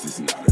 This is not